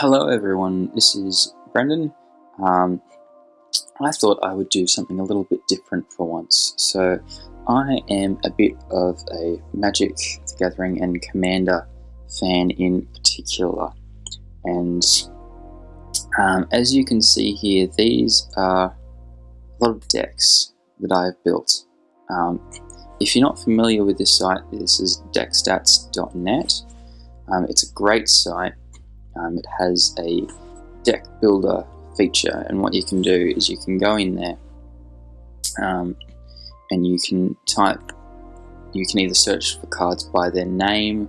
Hello everyone, this is Brendan. Um, I thought I would do something a little bit different for once. So I am a bit of a Magic the Gathering and Commander fan in particular. And um, as you can see here, these are a lot of decks that I've built. Um, if you're not familiar with this site, this is deckstats.net. Um, it's a great site. Um, it has a deck builder feature, and what you can do is you can go in there um, and you can type. You can either search for cards by their name,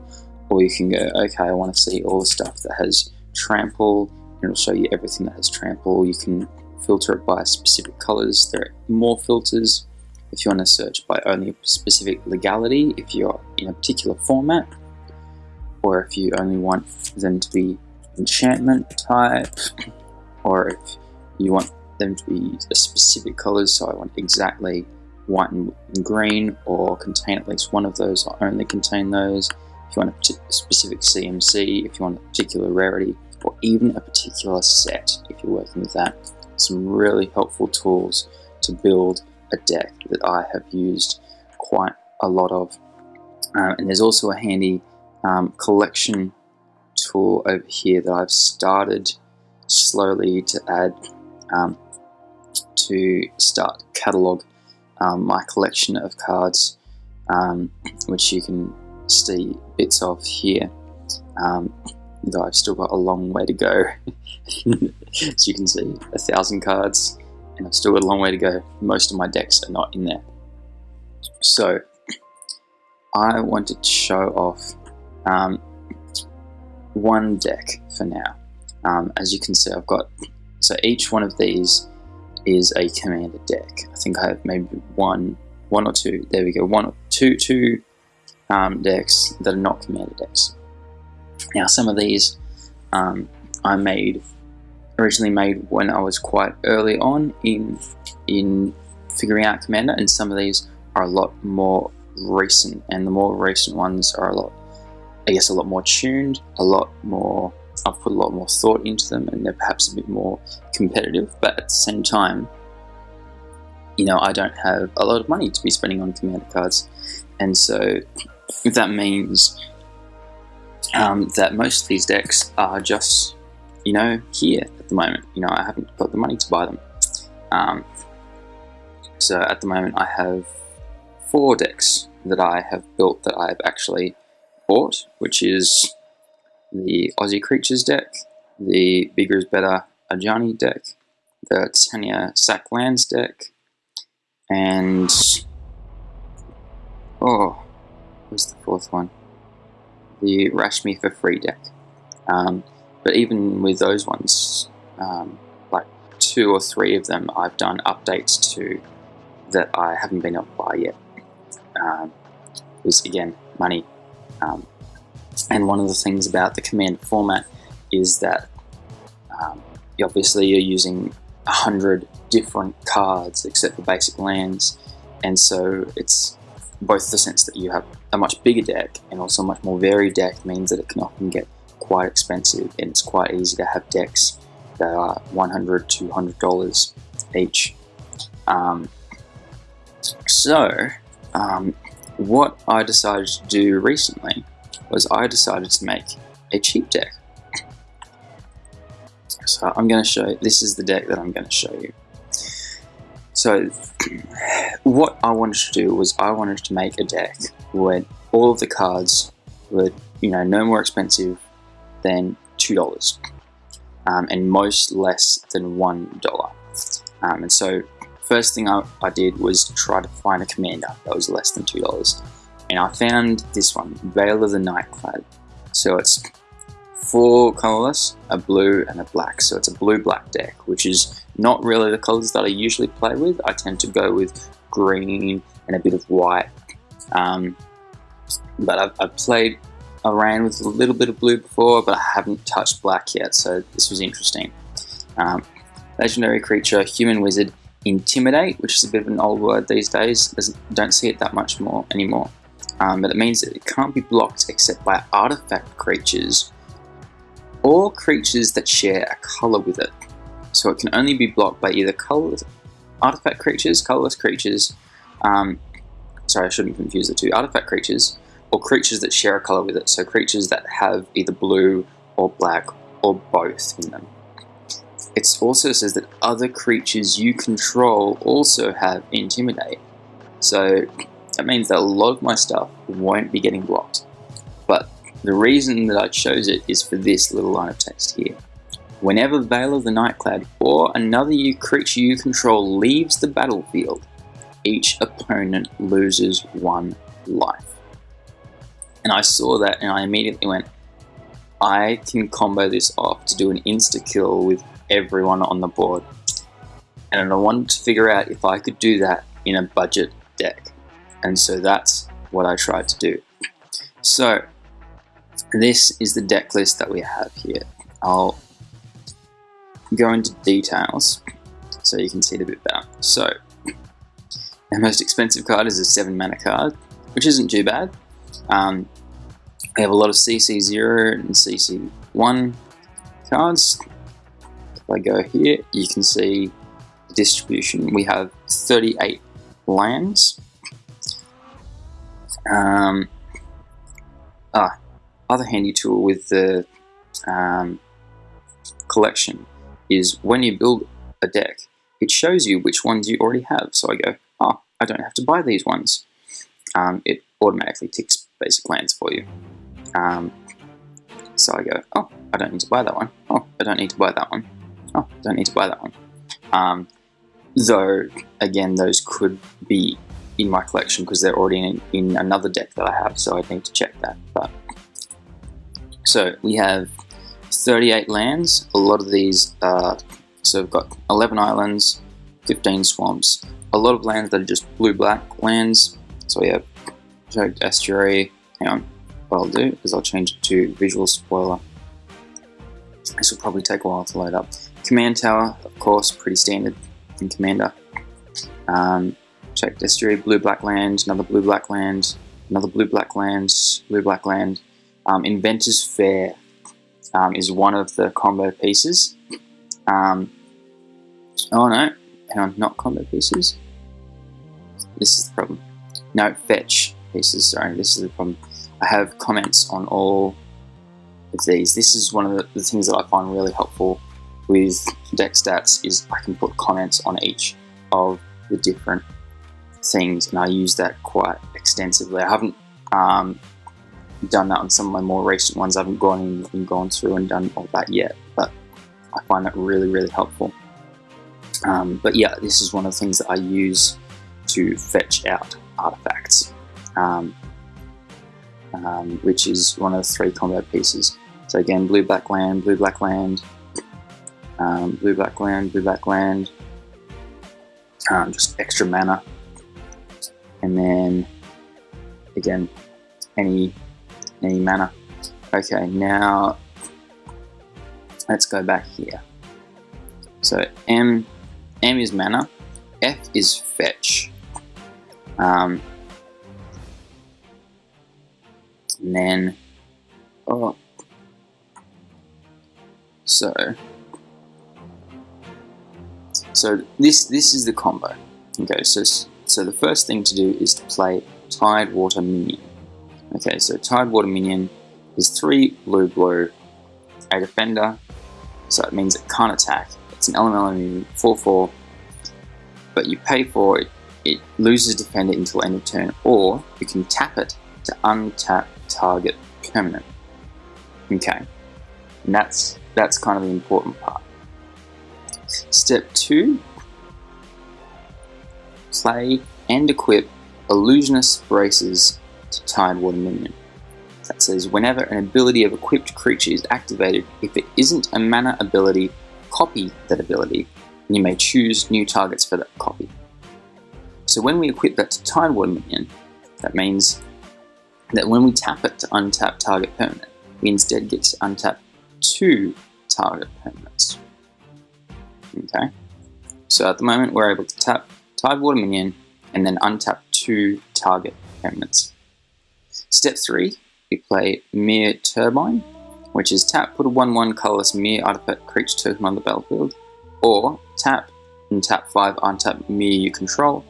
or you can go, okay, I want to see all the stuff that has trample, and it'll show you everything that has trample. You can filter it by specific colors. There are more filters if you want to search by only a specific legality, if you're in a particular format, or if you only want them to be enchantment type, or if you want them to be a specific colors, so I want exactly white and green, or contain at least one of those, or only contain those. If you want a specific CMC, if you want a particular rarity, or even a particular set, if you're working with that. Some really helpful tools to build a deck that I have used quite a lot of. Um, and there's also a handy um, collection tool over here that I've started slowly to add um, to start catalog um, my collection of cards, um, which you can see bits of here. Um, though I've still got a long way to go. As you can see, a thousand cards and I've still got a long way to go. Most of my decks are not in there. So I wanted to show off um, one deck for now. Um, as you can see, I've got, so each one of these is a commander deck. I think I have maybe one, one or two, there we go, one or two, two um, decks that are not commander decks. Now some of these um, I made originally made when I was quite early on in in figuring out Commander, and some of these are a lot more recent, and the more recent ones are a lot, I guess, a lot more tuned, a lot more. I've put a lot more thought into them, and they're perhaps a bit more competitive. But at the same time, you know, I don't have a lot of money to be spending on Commander cards, and so that means um, that most of these decks are just, you know, here at the moment. You know, I haven't got the money to buy them. Um, so at the moment I have four decks that I have built that I've actually which is the Aussie Creatures deck, the Bigger is Better Ajani deck, the Tanya Sack Lands deck, and oh, what's the fourth one? The Rashmi for Free deck. Um, but even with those ones, um, like two or three of them I've done updates to that I haven't been able to buy yet. Um, because again, money. Um, and one of the things about the command format is that um, obviously you're using a hundred different cards except for basic lands, and so it's both the sense that you have a much bigger deck and also a much more varied deck means that it can often get quite expensive and it's quite easy to have decks that are $100, $200 each. Um, so, um, what I decided to do recently was I decided to make a cheap deck. So I'm going to show, you, this is the deck that I'm going to show you. So what I wanted to do was I wanted to make a deck where all of the cards were, you know, no more expensive than $2 um, and most less than $1. Um, and so first thing I, I, did was try to find a commander that was less than $2. And I found this one, Vela the Night-Clad. So it's four colorless, a blue and a black. So it's a blue-black deck, which is not really the colors that I usually play with. I tend to go with green and a bit of white. Um, but I've, I've played around with a little bit of blue before, but I haven't touched black yet, so this was interesting. Um, legendary creature, human wizard, intimidate, which is a bit of an old word these days. don't see it that much more anymore. Um, but it means that it can't be blocked except by artifact creatures or creatures that share a color with it. So it can only be blocked by either colored artifact creatures, colorless creatures, um, sorry, I shouldn't confuse the two, artifact creatures, or creatures that share a color with it. So creatures that have either blue or black or both in them. It also says that other creatures you control also have Intimidate. So that means that a lot of my stuff won't be getting blocked. But the reason that I chose it is for this little line of text here. Whenever Vela the Night-Clad or another you creature you control leaves the battlefield, each opponent loses one life. And I saw that and I immediately went, I can combo this off to do an insta kill with everyone on the board. And I wanted to figure out if I could do that in a budget deck. And so that's what I tried to do. So this is the deck list that we have here. I'll go into details so you can see it a bit better. So, our most expensive card is a 7 mana card, which isn't too bad. Um, we have a lot of CC0 and CC1 cards. If I go here, you can see the distribution. We have 38 lands. Um, ah, other handy tool with the um, collection is when you build a deck, it shows you which ones you already have. So I go, oh, I don't have to buy these ones. Um, it automatically ticks basic lands for you. Um, so I go, oh, I don't need to buy that one. Oh, I don't need to buy that one. Oh, don't need to buy that one. Um, though, again, those could be in my collection because they're already in, in another deck that I have, so I'd need to check that. But So we have 38 lands. A lot of these are, so we've got 11 islands, 15 swamps, a lot of lands that are just blue-black lands. So we have Choked Estuary. Hang on, what I'll do is I'll change it to Visual Spoiler. This will probably take a while to load up. Command Tower, of course, pretty standard in Commander. Um, Choked Estuary, blue-black land, another blue-black land, another blue-black land, blue-black land. Um, Inventor's Fair um, is one of the combo pieces. Um, oh no, hang on, not combo pieces. This is the problem. No, fetch pieces, sorry, this is the problem. I have comments on all of these. This is one of the, the things that I find really helpful with deck stats is I can put comments on each of the different things and I use that quite extensively. I haven't um, done that on some of my more recent ones. I haven't gone in and gone through and done all that yet, but I find that really, really helpful. Um, but yeah, this is one of the things that I use to fetch out artifacts, um, um, which is one of the three combo pieces. So again, blue black land, blue black land, um, blue black land, blue black land, um, just extra mana, and then again, any any mana. Okay, now let's go back here. So M, M is mana, F is fetch. Um, and then, oh, so, so this this is the combo. Okay, so so the first thing to do is to play Tidewater Minion. Okay, so Tidewater Minion is 3 blue blue, a defender, so it means it can't attack. It's an elemental minion, 4 4, but you pay for it, it loses defender until end of turn, or you can tap it to untap target permanent. Okay, and that's, that's kind of the important part. Step 2 play and equip Illusionist Braces to Tidewater Minion. That says whenever an ability of equipped creature is activated, if it isn't a mana ability, copy that ability, and you may choose new targets for that copy. So when we equip that to Tidewater Minion, that means that when we tap it to untap target permanent, we instead get to untap two target permanents. Okay, so at the moment we're able to tap Tidewater Minion and then untap two target permanents. Step 3, we play Myr Turbine. which is tap, put a 1-1 colorless Myr artifact creature token on the battlefield, or tap and tap 5 untap Myr you control,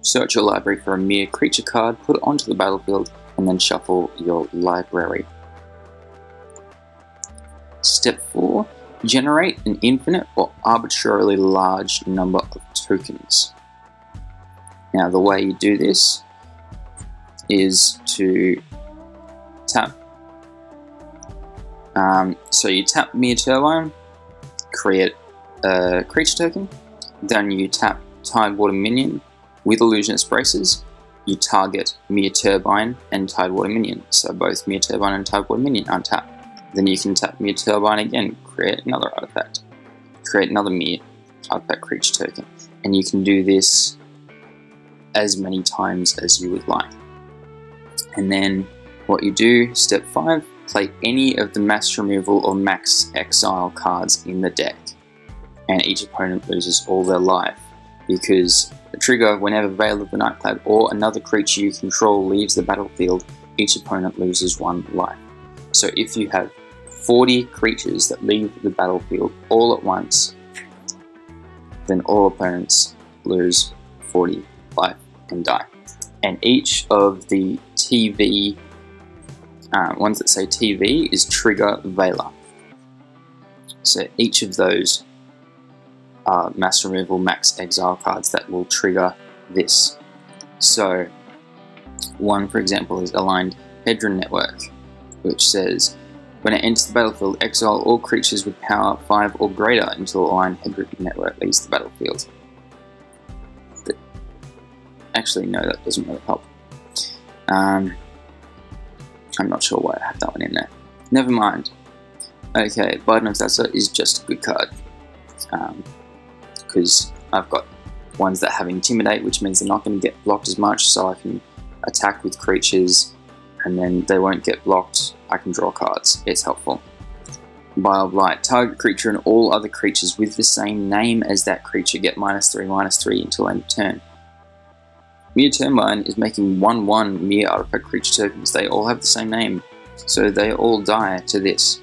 search your library for a Myr creature card, put it onto the battlefield, and then shuffle your library. Step 4. Generate an infinite or arbitrarily large number of tokens. Now the way you do this is to tap. Um, so you tap Myr Turbine, create a creature token, then you tap Tidewater Minion with Illusionist Braces, you target Myr Turbine and Tidewater Minion, so both Myr Turbine and Tidewater Minion untap. Then you can tap Myr Turbine again, create another artifact, create another Myr artifact creature token, and you can do this as many times as you would like. And then what you do, step 5, play any of the mass removal or max exile cards in the deck, and each opponent loses all their life, because the trigger whenever Vela the Night-Clad or another creature you control leaves the battlefield, each opponent loses one life. So if you have 40 creatures that leave the battlefield all at once, then all opponents lose 40 life and die. And each of the TV, uh, ones that say TV, is Trigger Vela. So each of those are mass removal, max exile cards that will trigger this. So one, for example, is Aligned Hedron Network, which says when it enters the battlefield, exile all creatures with power 5 or greater until Aligned Hedron Network leaves the battlefield. Actually, no, that doesn't really help. Um, I'm not sure why I have that one in there. Never mind. Okay, Bident of Thassa is just a good card. Because um, I've got ones that have Intimidate, which means they're not going to get blocked as much, so I can attack with creatures and then they won't get blocked. I can draw cards. It's helpful. Vial Blight. Target creature and all other creatures with the same name as that creature get minus 3, minus 3 until end of turn. Myr Turbine is making 1-1 Myr artifact creature tokens. They all have the same name, so they all die to this,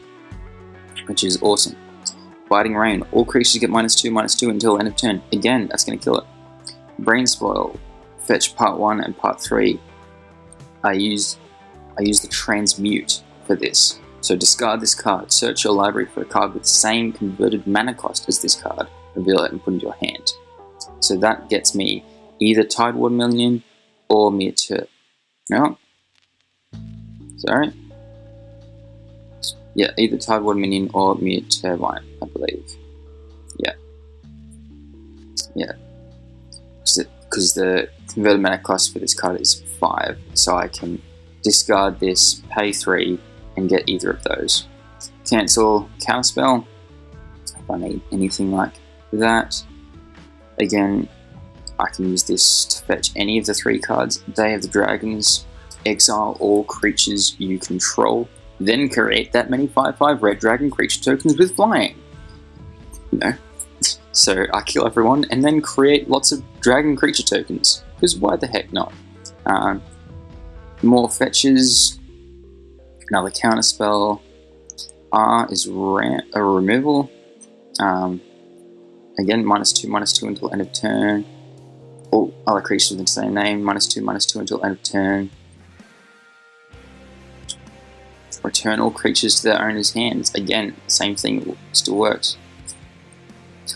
which is awesome. Biting Rain. All creatures get minus 2, minus 2 until end of turn. Again, that's going to kill it. Brain Spoil. Fetch part 1 and part 3. I use I use the transmute for this. So discard this card, search your library for a card with the same converted mana cost as this card, reveal it and put it into your hand. So that gets me either Tidewater Minion or Tur... No? Sorry? Yeah, either Tidewater Minion or Myr Turbine, I believe. Yeah. Yeah. Because the converted mana cost for this card is 5, so I can discard this, pay 3, and get either of those. Cancel Counterspell, if I need anything like that. Again, I can use this to fetch any of the three cards. Day of the Dragons, exile all creatures you control, then create that many 5-5 red dragon creature tokens with flying. Know? So I kill everyone and then create lots of dragon creature tokens, because why the heck not? Um, more fetches. Another counter spell. R is a removal. Um, again, minus two, minus two until end of turn. All other creatures with the same name, minus two, minus two until end of turn. Return all creatures to their owner's hands. Again, same thing still works.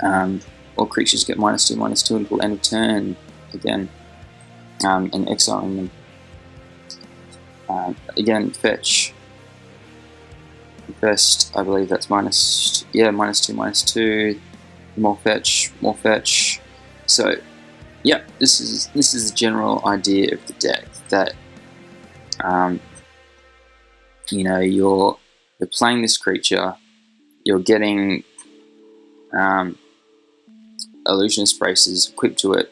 Um, all creatures get minus two, minus two until end of turn. Again, um, and exiling them. Uh, again, fetch. First, I believe that's minus, yeah, minus two, minus two. More fetch, more fetch. So, yeah, this is this is the general idea of the deck. That, um, you know, you're you're playing this creature, you're getting um, illusionist braces equipped to it,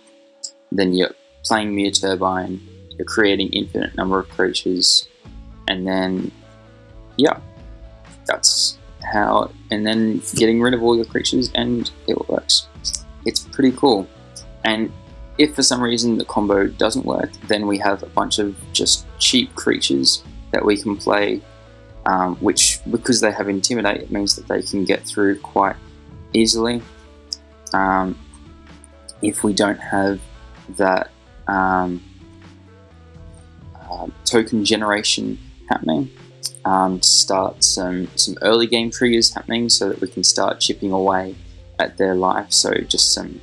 then you're playing Myr Turbine, you're creating infinite number of creatures, and then, yeah, that's how, and then getting rid of all your creatures, and it works. It's pretty cool. And if for some reason the combo doesn't work, then we have a bunch of just cheap creatures that we can play um, which because they have Intimidate, it means that they can get through quite easily. Um, if we don't have that um, uh, token generation happening, um, to start some, some early game triggers happening so that we can start chipping away at their life. So just some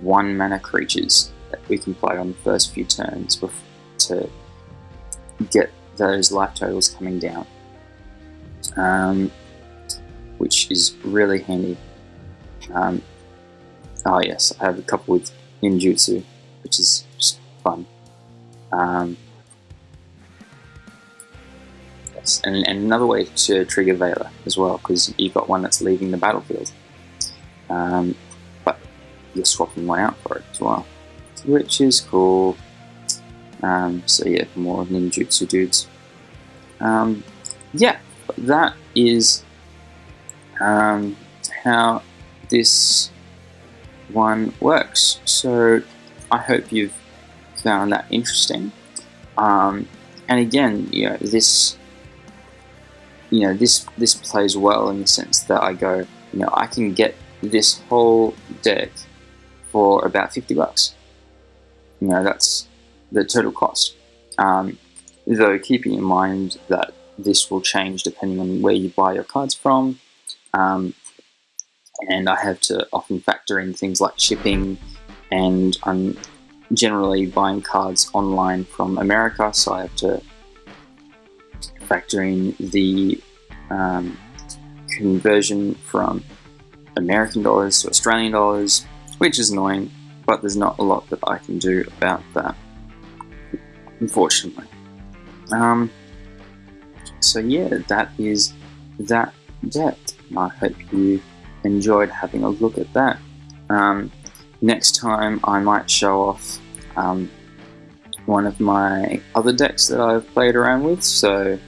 one mana creatures that we can play on the first few turns to get those life totals coming down, um, which is really handy. Um, oh yes, I have a couple with ninjutsu, which is just fun. Um, and, and, another way to trigger Vela as well, because you've got one that's leaving the battlefield. Um, but you're swapping one out for it as well, which is cool. Um, so yeah, more ninjutsu dudes. Um, yeah, that is um, how this one works. So I hope you've found that interesting. Um, and again, you know, this, you know, this this plays well in the sense that I go, you know, I can get this whole deck for about fifty bucks. You know, that's the total cost. Um, though keeping in mind that this will change depending on where you buy your cards from. Um, and I have to often factor in things like shipping, and I'm generally buying cards online from America, so I have to factor in the um, conversion from American dollars to Australian dollars, which is annoying, but there's not a lot that I can do about that unfortunately. Um, so yeah, that is that deck. I hope you enjoyed having a look at that. Um, next time I might show off um, one of my other decks that I've played around with. So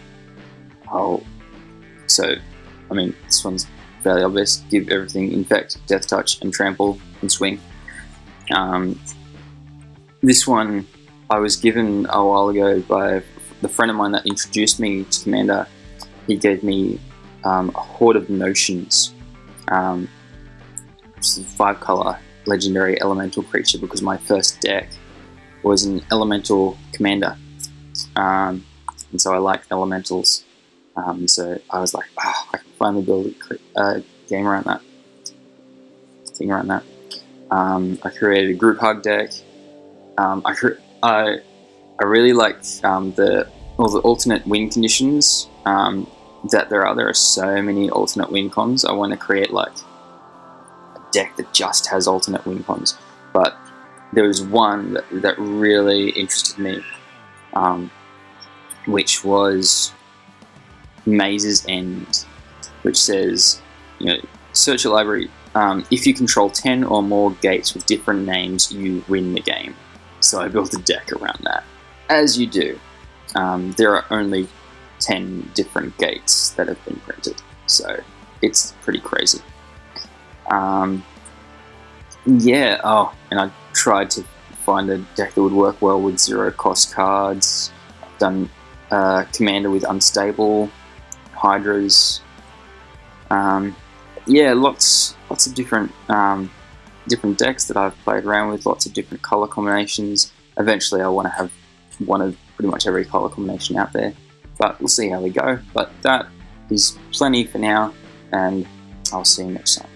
I'll, so I mean this one's fairly obvious. Give everything infect, death touch, and trample and swing. Um, this one I was given a while ago by the friend of mine that introduced me to Commander. He gave me um, a Horde of Notions, um, five color legendary elemental creature because my first deck was an elemental commander. Um, and so I like elementals. Um, so I was like, oh, I can finally build a uh, game around that. Thing around that. Um, I created a group hug deck. Um, I, I I really like um, the all the alternate win conditions um, that there are. There are so many alternate win cons. I want to create like a deck that just has alternate win cons, but there was one that, that really interested me, um, which was Maze's End, which says, you know, search a library. Um, if you control 10 or more gates with different names, you win the game. So I built a deck around that. As you do. Um, there are only 10 different gates that have been printed, so it's pretty crazy. Um, yeah, oh, and I tried to find a deck that would work well with zero cost cards. I've done uh, Commander with Unstable, Hydras. Um, yeah, lots, lots of different um, different decks that I've played around with, lots of different color combinations. Eventually I want to have one of pretty much every color combination out there, but we'll see how we go. But that is plenty for now, and I'll see you next time.